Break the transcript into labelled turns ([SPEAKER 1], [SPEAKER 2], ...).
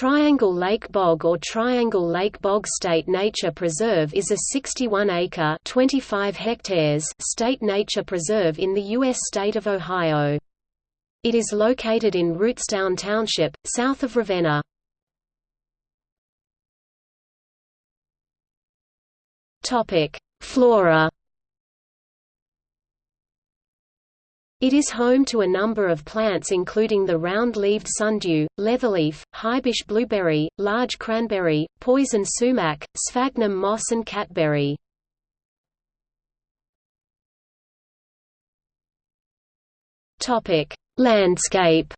[SPEAKER 1] Triangle Lake Bog or Triangle Lake Bog State Nature Preserve is a 61-acre (25 hectares) state nature preserve in the U.S. state of Ohio. It is located in Rootstown Township, south of Ravenna. Flora It is home to a number of plants including the round-leaved sundew, leatherleaf, highbush blueberry, large cranberry, poison sumac, sphagnum moss and catberry. Landscape